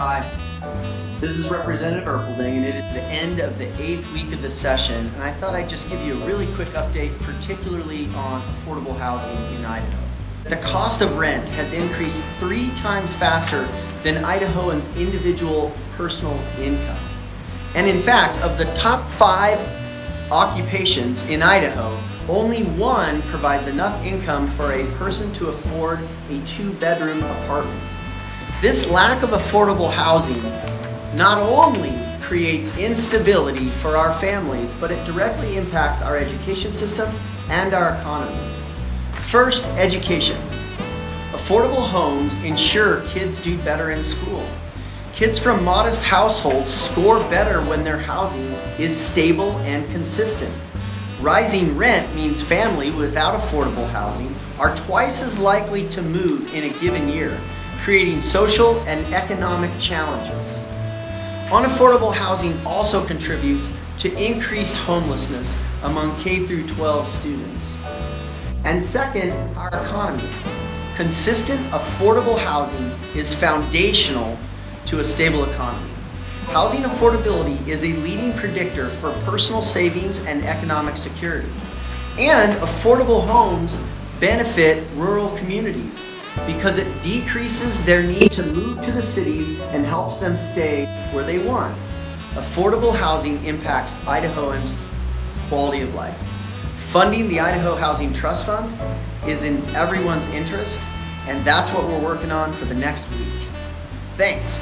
Hi, this is Representative Erpelding and it is the end of the eighth week of the session and I thought I'd just give you a really quick update particularly on affordable housing in Idaho. The cost of rent has increased three times faster than Idahoans' individual personal income. And in fact, of the top five occupations in Idaho, only one provides enough income for a person to afford a two-bedroom apartment. This lack of affordable housing not only creates instability for our families, but it directly impacts our education system and our economy. First, education. Affordable homes ensure kids do better in school. Kids from modest households score better when their housing is stable and consistent. Rising rent means families without affordable housing are twice as likely to move in a given year, creating social and economic challenges. Unaffordable housing also contributes to increased homelessness among K through 12 students. And second, our economy. Consistent, affordable housing is foundational to a stable economy. Housing affordability is a leading predictor for personal savings and economic security. And affordable homes benefit rural communities because it decreases their need to move to the cities and helps them stay where they want. Affordable housing impacts Idahoans' quality of life. Funding the Idaho Housing Trust Fund is in everyone's interest, and that's what we're working on for the next week. Thanks.